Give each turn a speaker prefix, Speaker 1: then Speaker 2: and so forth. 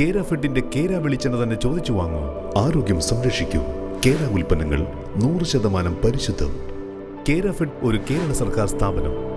Speaker 1: കേര ഫെഡിന്റെ കേര വെളിച്ചെണ്ണ തന്നെ ചോദിച്ചു വാങ്ങൂ. ആരോഗ്യം സംരക്ഷിക്കൂ. കേര ഉൽപ്പന്നങ്ങൾ നൂറ് ശതമാനം പരിശുദ്ധം. കേര ഫെഡ് ഒരു കേരള സർക്കാർ സ്ഥാപനം.